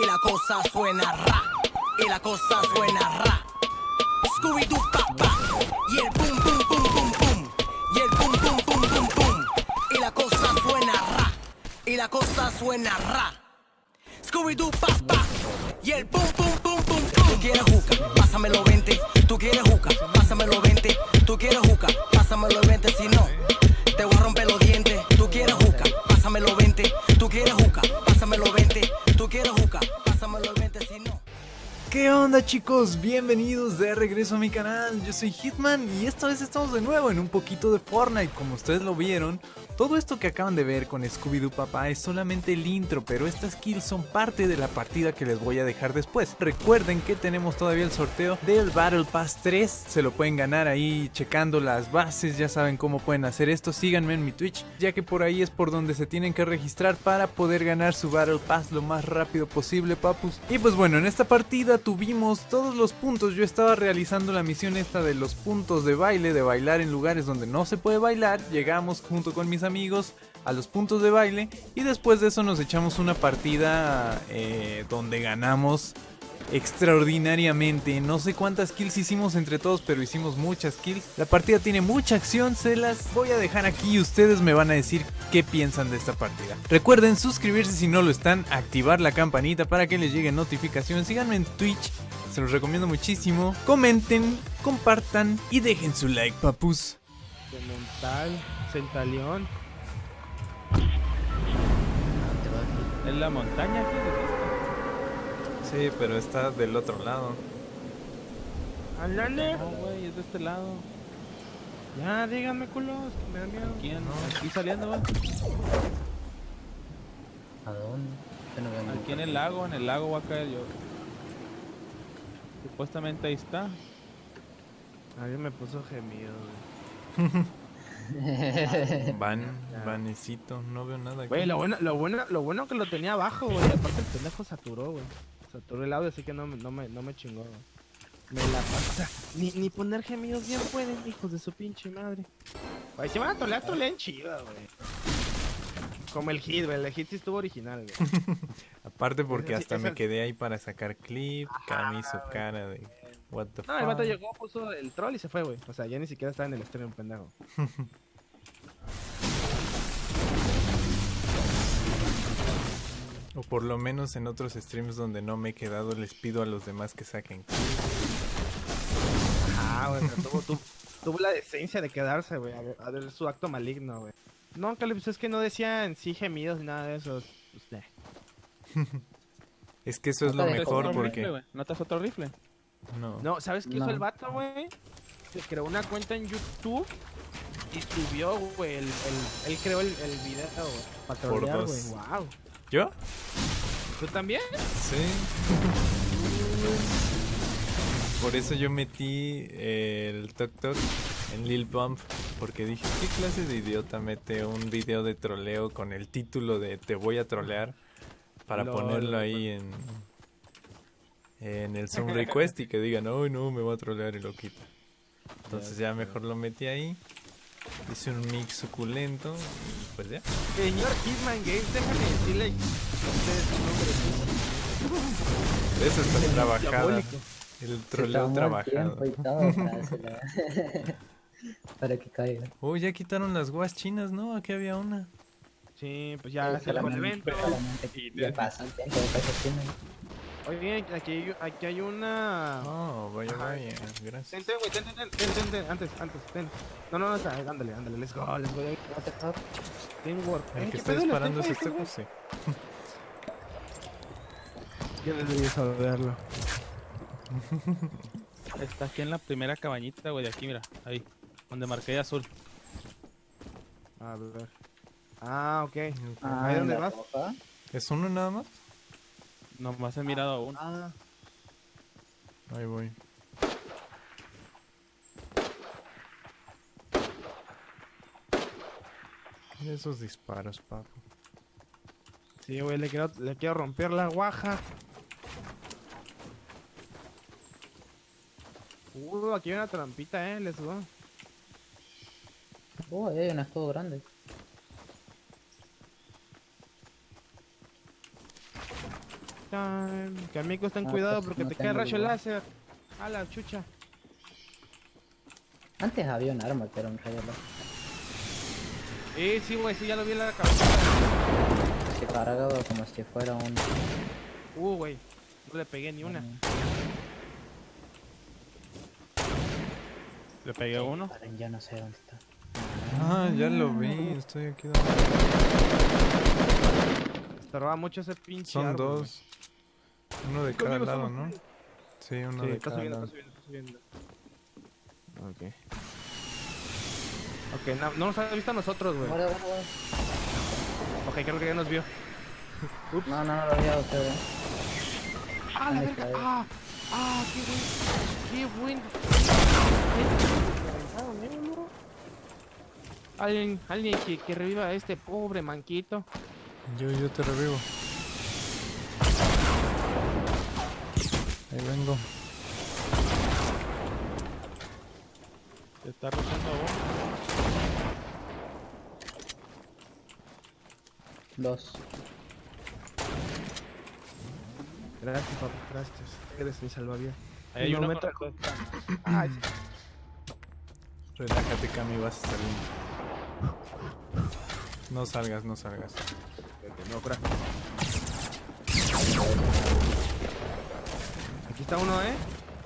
y la cosa suena ra, y la cosa suena ra. Scooby-Doo papá, y el boom, boom, boom, boom, boom, y el boom, boom, boom, boom, boom, y la cosa suena ra, y la cosa suena ra. Scooby-Doo papá, y el boom, boom, boom, boom, boom. Tú quieres juca, pásamelo 20, tú quieres juca, pásamelo 20, tú quieres juca, pásamelo 20, si no, te voy a romper los dientes. Tú quieres juca, pásamelo 20, tú quieres juca, pásamelo 20, tú quieres juca, pásamelo 20, si no. ¿Qué onda chicos? Bienvenidos de regreso a mi canal, yo soy Hitman y esta vez estamos de nuevo en un poquito de Fortnite, como ustedes lo vieron. Todo esto que acaban de ver con Scooby-Doo Papá es solamente el intro, pero estas kills son parte de la partida que les voy a dejar después. Recuerden que tenemos todavía el sorteo del Battle Pass 3, se lo pueden ganar ahí checando las bases, ya saben cómo pueden hacer esto, síganme en mi Twitch, ya que por ahí es por donde se tienen que registrar para poder ganar su Battle Pass lo más rápido posible, papus. Y pues bueno, en esta partida tuvimos todos los puntos, yo estaba realizando la misión esta de los puntos de baile, de bailar en lugares donde no se puede bailar, llegamos junto con mis amigos a los puntos de baile y después de eso nos echamos una partida eh, donde ganamos extraordinariamente. No sé cuántas kills hicimos entre todos, pero hicimos muchas kills. La partida tiene mucha acción, se las voy a dejar aquí y ustedes me van a decir qué piensan de esta partida. Recuerden suscribirse si no lo están, activar la campanita para que les lleguen notificaciones. Síganme en Twitch, se los recomiendo muchísimo. Comenten, compartan y dejen su like, papus. Cemental, Centaleón. ¿Es la montaña? ¿Qué es Sí, pero está del otro lado. ¡Ándale! No, güey, es de este lado. Ya, díganme, culos, que me da miedo. ¿Quién? Aquí saliendo, güey. ¿A dónde? No Aquí en el lago, en el lago voy a caer yo. Supuestamente ahí está. Alguien me puso gemido, güey. Van, vanecito, no veo nada aquí. Güey, lo bueno, lo bueno, lo bueno que lo tenía abajo, güey. Aparte el pendejo saturó, güey. Saturó el audio, así que no, me- no, me, no me chingó. Me la sea, ni, ni poner gemidos bien pueden, hijos de su pinche madre. Güey, si van a tolear, toleen chido, güey. Como el hit, güey. El hit sí estuvo original, güey. Aparte porque hasta me quedé ahí para sacar clip, Cami hizo cara de what the No, el vato llegó, puso el troll y se fue, güey. O sea, ya ni siquiera estaba en el stream, pendejo. O por lo menos en otros streams donde no me he quedado les pido a los demás que saquen. Ah, güey, pero tuvo, tu- tuvo la decencia de quedarse, güey, a ver, a ver su acto maligno, güey. No, Caleb, pues es que no decía en sí gemidos ni nada de eso. Pues, eh. Es que eso es lo mejor otro porque ¿No te otro rifle? no. No, ¿sabes qué hizo el vato, güey? Se creó una cuenta en YouTube y subió, güey, el, el- él creó el, el video, güey, para güey, wow. ¿Yo? ¿Tú también? Sí. Por eso yo metí el Tok Tok en Lil Bump porque dije, ¿qué clase de idiota mete un video de troleo con el título de Te voy a trolear para ponerlo ahí en en el Zoom Request y que digan, "Oh, no, me va a trolear y lo quita." Entonces ya mejor lo metí ahí. Hice un mix suculento y pues ya. Señor Hitman Games, déjame decirle a ustedes su nombre. Eso está trabajada. Diabólico. El troleo el trabajado. y todo para, que caiga. Oh, ya quitaron las guas chinas, ¿no? Aquí había una. Sí, pues ya se el evento. Ya pasó un tiempo. Oye, aquí hay, aquí hay una... Oh, vaya, vaya. Ten, Gracias. ten, güey, ten, ten, ten, ten, ten, ten, antes, antes, ten. No, no, no, está, ándale, ándale, let's go, let's go. Teamwork. El Eh, que ¿qué está disparando ¿Los es este José. Yo debería saberlo. Está aquí en la primera cabañita, güey, de aquí, mira, ahí, donde marqué azul. A ver. Ah, ok. Ah, ¿Ahí dónde vas? roja. ¿Es uno nada más? Nomás he mirado a uno. Ah, Ahí voy. Mira esos disparos, papu. sí, güey, le quiero, le quiero romper la guaja. Uh, aquí hay una trampita, eh, let's go. Oh, ahí hay un escudo grande. Time. Que amigos, ten Ah, cuidado pues, porque no te cae rayo láser. A la chucha. Antes había un arma que era un rayo láser. Eh, sí, güey, sí, ya lo vi en la cabeza. Se cargaba como si fuera un... Uh, güey. No le pegué ni una. Le pegué uno. Paren, ya no sé dónde está. Ah, ya lo vi, estoy aquí. donde- Estorbaba mucho ese pinche Son árbol, dos. Uno de cada lado, somos ¿no? Sí, uno Sí, de cada subiendo, lado. está subiendo, está subiendo. Ok. Ok, no, no nos ha visto a nosotros, güey. Guarda, guarda, guarda. Ok, creo que ya nos vio. No, no, no lo había ustedes. ¡Ah, la verga! ahí. ¡Ah! ¡Ah, qué buen! ¡Qué buen! Alguien, alguien que, que reviva a este pobre manquito. Yo, yo te revivo. Ahí vengo. Te está rozando a vos. Dos. Gracias, papá, gracias. Eres mi salvavidas. Ahí hay Un uno momento. con- Ay, Relájate, Cami, vas a salir. No salgas, no salgas. no, cura. Aquí está uno, ¿eh?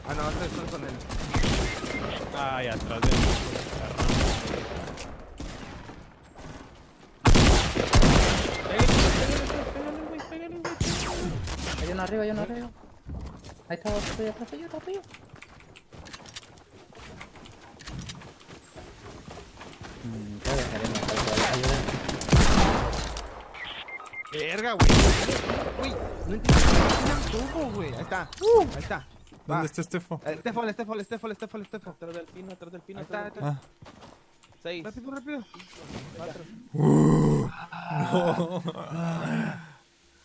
Ah, no, estos son con él. Ay, atrás de Hay uno arriba, hay uno arriba. Ahí está, otro tuyo, otro tuyo. Mm. Ayuda. Verga, güey. Uy, no entiendo. ¿Qué tuvo, güey? Ahí está. Ahí está. Va. ¿Dónde está Estefo? Eh, Estefol, Estefol, Estefol, Estefol, Estefol. Atrás del pino, atrás del pino, Ahí está, está. Ah, Seis. Rápido, rápido.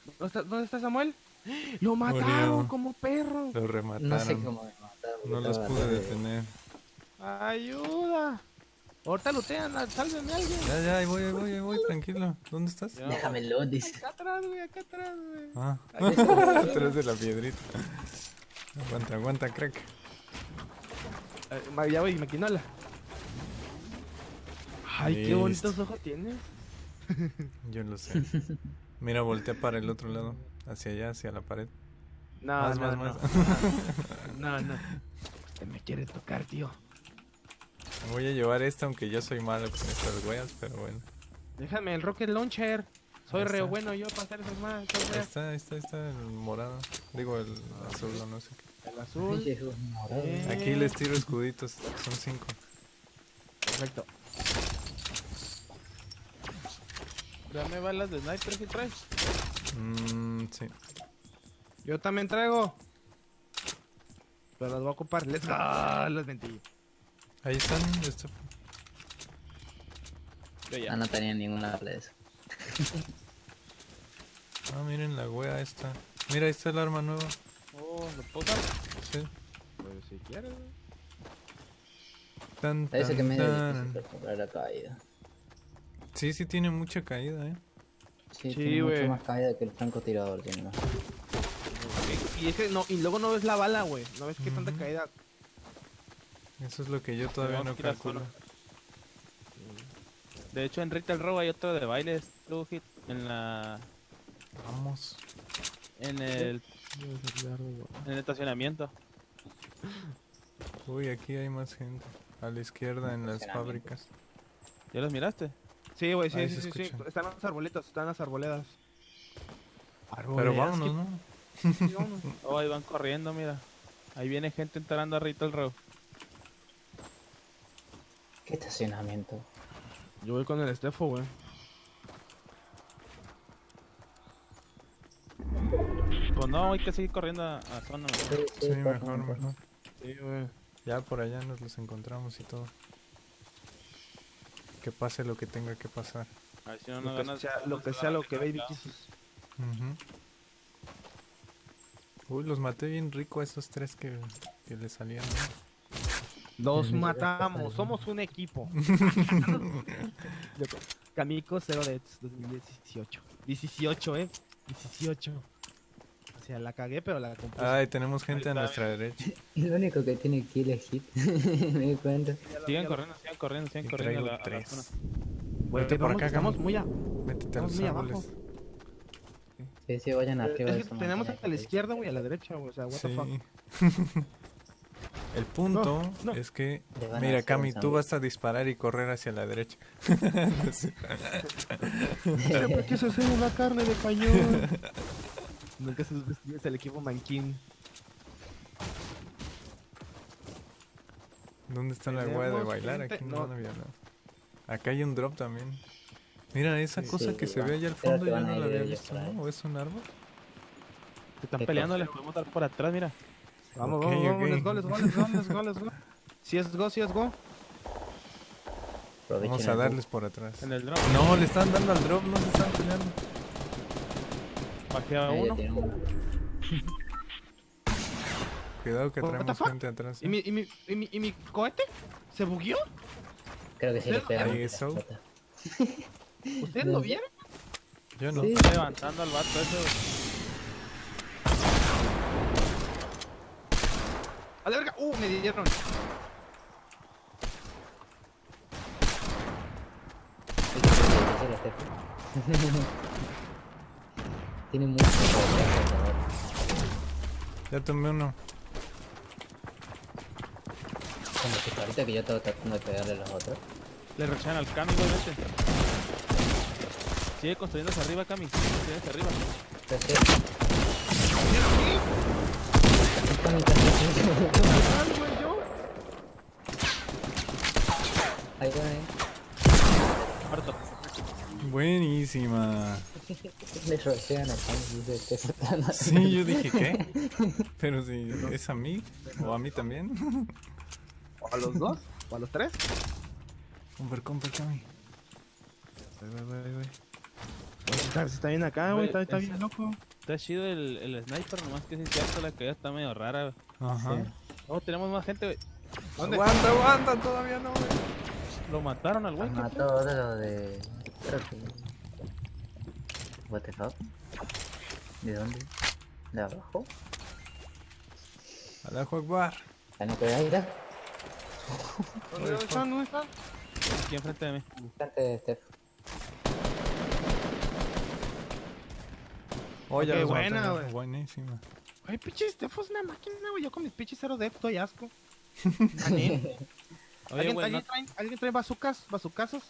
¿Dónde está, ¿Dónde está Samuel? Lo mataron Murió. como perro. lo remataron. No sé cómo me mataron. No los pude detener. Ayuda. Ahorita lutean, a- sálvenme a alguien. Ya, ya, ahí voy, ahí voy, ahí voy, tranquilo. ¿Dónde estás? Ya. Déjamelo, dice. Acá atrás, güey, acá atrás, güey. Ah, atrás de la piedrita. Aguanta, aguanta, crack. Eh, ya voy, maquinola. Ay, qué bonitos ojos tienes. Yo lo sé. Mira, voltea para el otro lado. Hacia allá, hacia la pared. No, Más, no, más, no. más. No, no. Usted me quiere tocar, tío. Voy a llevar esta, aunque yo soy malo con estas weas, pero bueno. Déjame el rocket launcher. Soy re bueno yo para hacer esas más. Ahí está, ahí está, ahí está el morado. Digo, el azul o no sé qué. El azul. Eh. Aquí les tiro escuditos, son cinco. Perfecto. Dame balas de sniper si traes. Mmm, sí. Yo también traigo. Pero las voy a ocupar. Let's go. Los mentí. Ahí están, Estefo. Yo Ah, no tenía ninguna de eso. Ah, miren la wea esta. Mira, ahí está el arma nueva. Oh, ¿lo puedo? Sí. Pues si quieres. güey. Tan, Parece tan, que me tan. la caída. Sí, sí tiene mucha caída, eh. Sí, Sí, tiene güey. mucho más caída que el francotirador tiene más. Y es que no, y luego no ves la bala, güey. No ves qué tanta caída. Eso es lo que yo todavía no calculo. De hecho, en Retail Row hay otro de bailes, Hit, en la... Vamos. En el, en el estacionamiento. Uy, aquí hay más gente. A la izquierda en las fábricas. ¿Ya los miraste? Sí, güey, sí, sí, sí, sí. Están las arbolitos, están las arboledas. Pero vámonos, ¿no? Sí, vámonos. Oh, ahí van corriendo, mira. Ahí viene gente entrando a Retail Row. ¿Qué estacionamiento? Yo voy con el Estefo, güey. Pues no, hay que seguir corriendo a, a zona. güey. Sí, mejor, mejor. Sí, güey. Ya por allá nos los encontramos y todo. Que pase lo que tenga que pasar. A ver si no Lo nos que ganas. sea lo que, sea, lo que Baby. Uy, los maté bien rico a esos tres que, que le salían. Los matamos, somos un equipo. Kamiko 0 Deaths 2018. 18, eh. 18. sea, la cagué, pero la compuse. Ay, tenemos gente a nuestra derecha. Lo único que tiene kill es hit. Me di cuenta. Sigan corriendo, sigan corriendo, sigan corriendo. la- a la tres. zona. Güey, Vete por acá, estamos muy a... Métete a los muy abajo. Sí, sí, vayan arriba. Es de que tenemos hasta la que- izquierda, güey, a la derecha, güey. O sea, what the fuck. El punto no. es que, mira, hacer Cami, tú vas a disparar y correr hacia la derecha. Siempre quise ser una carne de cañón. Nunca se vestías el equipo manquín. ¿Dónde está la hueá de bailar? Aquí no. no, había nada. Acá hay un drop también. Mira, esa Sí, cosa sí, que se va. ve allá al fondo yo no a la había visto. ¿no? ¿O es un árbol? Se están ¿Qué peleando, les podemos dar por atrás, mira. Vamos, vamos, vamos, ok. let's go, let's go, let's go, let's go, let's go. Si es go, si es go. Vamos a darles por atrás. En el drop. No, le están dando al drop, no se están peleando. Bajé a Ahí ya uno. Cuidado que traemos gente atrás. ¿Y ¿eh? mi, y mi, y mi, y mi cohete? ¿Se bugueó? Creo que sí le eso. explota. ¿Ustedes lo vieron? Yo no. Sí. Está levantando al vato ese. A la verga. Uh, me dieron. Tiene mucho. Ya tomé uno. Como que ahorita que yo estaba tratando de pegarle a los otros. Le rechan al Cami, igualmente. Sigue construyendo hacia arriba, Cami. Sigue construyendo hacia arriba. Entonces, está mi casa. Ay, güey, yo. Ahí va, eh. Muerto. Buenísima. Le a se Sí, yo dije, ¿qué? Pero si es a mí o a mí también. ¿O a los dos? ¿O a los tres? Compra, compra, Cami. Está, está bien acá, güey. Está, bien loco. Está chido el, el sniper, nomás que sí es cierto, la caída está medio rara. Ajá. Oh, tenemos más gente, güey. ¿Dónde? Aguanta, aguanta, todavía no, güey. Lo mataron al güey. ¿qué Mató de lo de. Creo que. What the fuck? ¿De dónde? ¿De abajo? Alajo Akbar. ¿La no te aire? ¿Dónde están? ¿Dónde están? Aquí enfrente de mí. Frente de Steph. Oh, ya Qué buena, güey. Buenísima. Ay, pinche Steph es una máquina, güey. Yo con mis pinches cero def doy asco. Oye, ¿Alguien, ¿alguien, no- trae, ¿Alguien trae bazucas? ¿Bazucazos?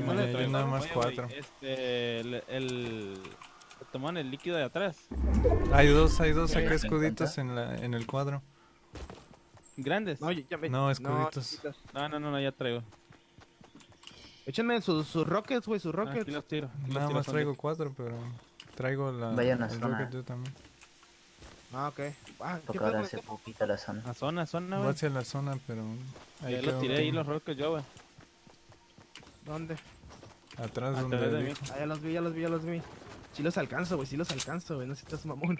Sí, No, yo nada más Oye, cuatro. Este, el, el... Tomaron el líquido de atrás. Hay dos, hay dos acá ¿Me escuditos en, la, en el cuadro. Grandes. No, ya, ya me... No, escuditos. No, no, no, no, ya traigo. Échenme sus, sus rockets, güey, sus Ah, rockets. Aquí los tiro. aquí los Nada tiro, más traigo de- cuatro, pero traigo la. Vaya una el zona. rocket yo también. Ah, ok. Ah, ¿qué Porque ahora hace poquito la zona. A zona, zona, Voy güey. hacia la zona, pero. Ahí Ya los tiré ahí los rockets yo, güey. ¿Dónde? Atrás Atrás donde de mí. Ah, ya los vi, ya los vi, ya los vi. Sí los alcanzo, güey, sí los alcanzo, güey. No seas mamón.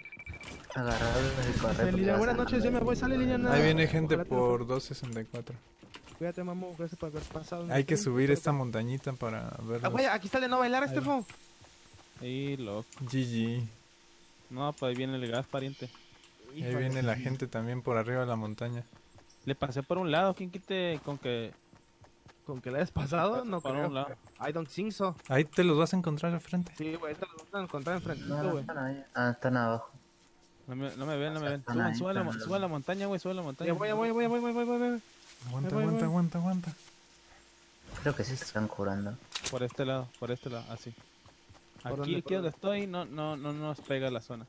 Porque Lidia, vas buenas noches, ya me voy, sale Liliana. Ahí viene gente por 264. Cuídate, mamón, gracias por haber pasado. Hay el que subir esta montañita para Ah, verlos. güey, aquí está el de no bailar. Estefo. Y loco. GG. No, pues ahí viene el gas, pariente. Ahí viene la gente también por arriba de la montaña. Le pasé por un lado, ¿quién quite con que ¿Con que le hayas pasado? No Por creo. un lado. I don't think so. Ahí te los vas a encontrar al frente. Sí, güey, ahorita los van a encontrar No, enfrentito, no güey. están ahí. Ah, están abajo. No me, no me ven, no me ven. Están Suban, ahí, suban, la, suban la montaña, güey, suban la montaña. Ya voy, ya voy, ya voy, voy, voy, voy, voy, voy. Aguanta, voy, aguanta, voy. aguanta, aguanta. Creo que sí se están curando. Por este lado, por este lado, así. ¿Por Aquí, dónde, aquí donde estoy, no, no, no nos pega la zona.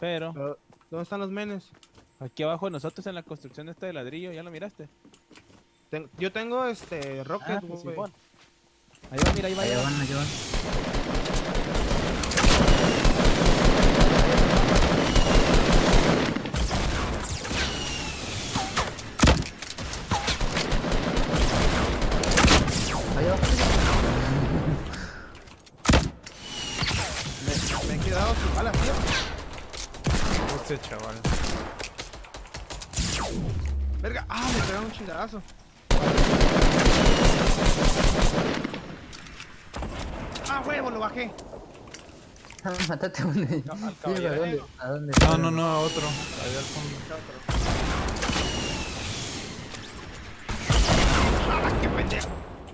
Pero Pero, ¿Dónde están los menes? aquí abajo de nosotros en la construcción de este de ladrillo, ¿ya lo miraste? Ten- yo tengo este rocket, Ah, Simón. Ahí va, mira, ahí va, ahí van, allá van. Allá va. me, me he quedado sin balas, tío. Este chaval. Verga, ah, me pegaron un chingadazo. Ah, huevo, lo bajé. Ah, Matate a un. No, al ¿a dónde? ¿A dónde? No, no, no, a otro. Allá al fondo.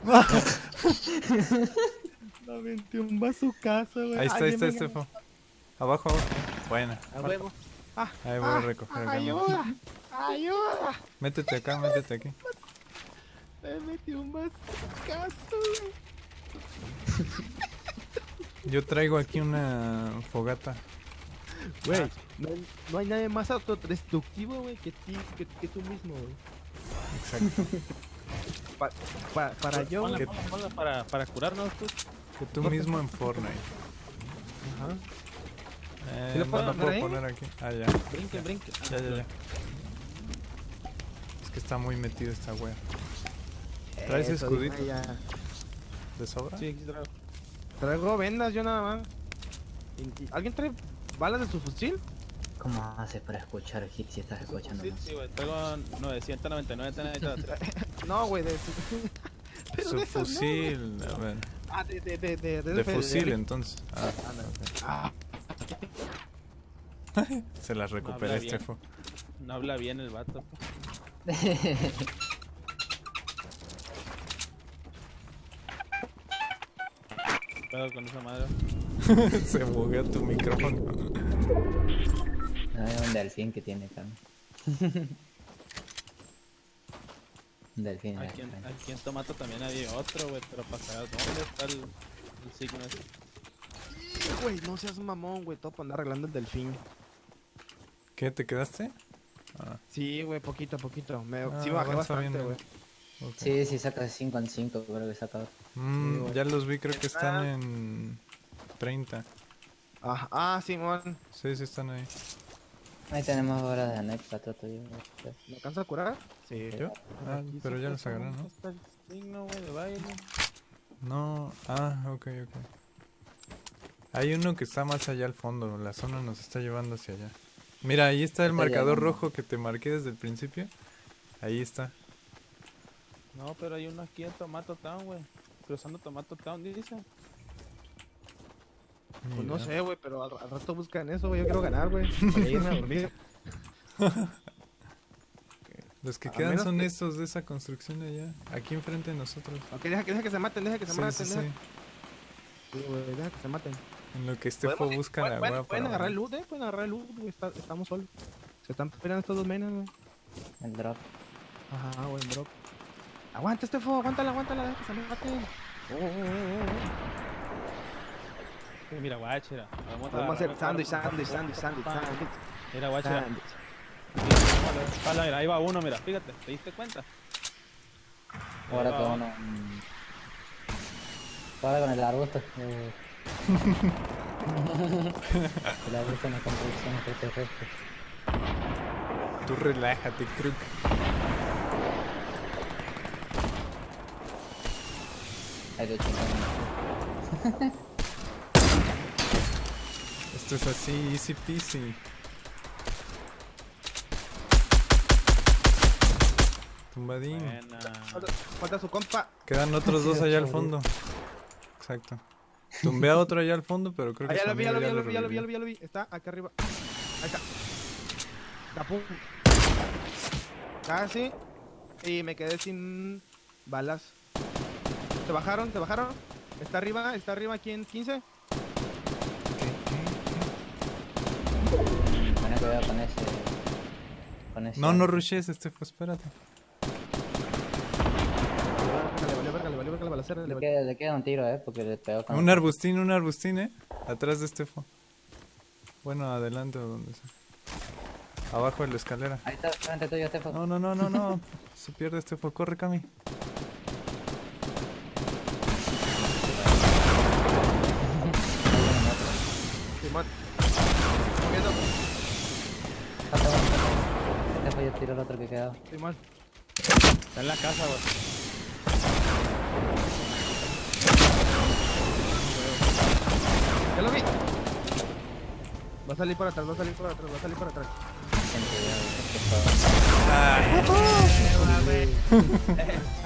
Me aventé un vaso casa, güey. Ahí está, ahí está, Estefo. Abajo, abajo. Buena. A huevo. Ah, Ahí voy a recoger acá. ayuda, ayuda. Métete acá, métete aquí. Me metí un vaso casa, güey. Yo traigo aquí una fogata. Güey, no, hay- no hay nadie más autodestructivo, güey, que, ti, que, que tú mismo, güey. Exacto. Pa- pa- para yo, Ponla, ponla, ponla para, para curarnos, pues. Que tú mismo en Fortnite. Ajá. Eh, ¿Sí lo no puedo lo poner puedo ahí? poner aquí. Ah, ya. Brinque, brinque. Ah, Ya, ya, ya. Es que está muy metido esta wea. ¿Traes Eso, escudito? ya. ¿De sobra? Sí, aquí traigo. Traigo vendas yo nada más. ¿Y- y- ¿Alguien trae balas de su fusil? ¿Cómo haces para escuchar hit si estás escuchando? Sí, sí, güey. Traigo 999 teneditas. No, güey, de su... Pero Su de esas no, fusil. A ver. Ah, de, de, de, de, De de- fusil, entonces. Ah, Ah, se las recuperé, bien. Estefo. No habla bien el vato. Pedo con esa madre. se buguea tu micrófono. No, hay un delfín que tiene acá. un delfín. Aquí en, aquí en Tomato también había otro, güey. Pero para saber dónde está el, el signo ese. Güey, no seas mamón, güey, todo por andar arreglando el delfín. ¿Qué? ¿Te quedaste? Ah, Sí, güey, poquito a poquito. Me, Ah, sí bajé bastante, güey. Ok. Sí, sí, saca de 5 en 5, creo que saca. Mm, Sí, ya los vi, creo que están en 30. Ah, ah, Simón. Sí, sí están ahí. Ahí tenemos horas de anécdota, trato yo. ¿Me alcanza a curar? Sí. ¿Yo? Ah, Aquí pero ya los agarré, ¿no? Está el signo, güey, de baile. No, ah, ok, ok. Hay uno que está más allá al fondo, la zona nos está llevando hacia allá. Mira, ahí está el Está marcador llegando. rojo que te marqué desde el principio. Ahí está. No, pero hay uno aquí en Tomato Town, güey. Cruzando Tomato Town, dice. Pues no sé, güey, pero al, al rato buscan eso, güey. Yo quiero ganar, güey. Para irme a dormir. Los que A quedan menos son que- estos de esa construcción de allá, aquí enfrente de nosotros. Ok, deja que, deja que se maten, deja que se Sí, maten. sí, deja, sí. Sí, güey, deja que se maten. En lo que Estefo Podemos- busca pueden- la pueden- hueá Pueden agarrar el loot, eh. Pueden agarrar el loot, güey. está- estamos solos. Se están peleando estos dos menas, güey. El drop. Ajá, güey, bro. Aguanta, Estefo, aguántala, aguántala, deja que se maten. Oh, oh, oh, oh. Sí, Mira, guachera. Vamos Podemos hacer sándwich, sándwich, sándwich, sándwich, sándwich. Mira. Pala, mira, ahí va uno, mira, fíjate, ¿te diste cuenta? Ahora Ahí con uno. Ahora con el arbusto. eh. el arbusto en la construcción extraterrestre. Tú relájate, Crook. Hay dos chicos. Esto es así, easy peasy. Tumbadín. Falta- Falta su compa. Quedan otros dos allá al fondo. Exacto. Tumbé a otro allá al fondo, pero creo Ah, que ya su lo vi, ya lo vi, ya lo vi, ya lo vi, ya lo vi, ya lo vi. Está acá arriba. Ahí está. Tapum. Casi. Y me quedé sin balas. ¿Se bajaron? ¿Se bajaron? Está arriba, está arriba aquí en 15. Bueno, cuidado con ese. Con ese. No, no rushes, Estefo, espérate. Le valió verga, le valió verga la balacera. le Le valió- queda, le queda un tiro, eh, porque le pegó con. Un arbustín, un arbustín, eh. Atrás de Estefo. Bueno, adelante o donde sea. Abajo de la escalera. Ahí está, frente tuyo, Stefan. No, no, no, no, no. Se pierde Estefo. Corre, Cami. Tiró el otro que quedaba. Simón. Está en la casa, güey. Ya lo vi. Va a salir por atrás, va a salir por atrás, va a salir por atrás. Ya,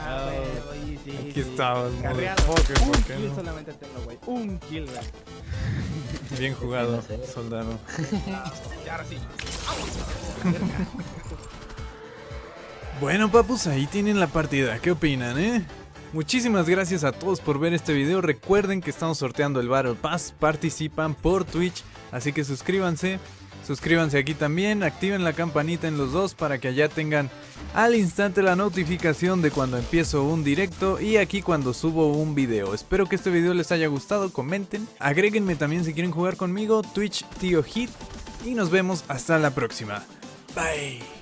Ah, güey, sí, Aquí sí. estamos, Carreado. motherfucker, ¿por Un kill no? solamente tengo, güey. Un kill, güey. Bien jugado, soldado. Y ahora sí. Bueno, papus, ahí tienen la partida. ¿Qué opinan, eh? Muchísimas gracias a todos por ver este video. Recuerden que estamos sorteando el Battle Pass. Participan por Twitch, así que suscríbanse. Suscríbanse aquí también, activen la campanita en los dos para que allá tengan al instante la notificación de cuando empiezo un directo y aquí cuando subo un video. Espero que este video les haya gustado, comenten, agréguenme también si quieren jugar conmigo, Twitch Tío Hit y nos vemos hasta la próxima. Bye.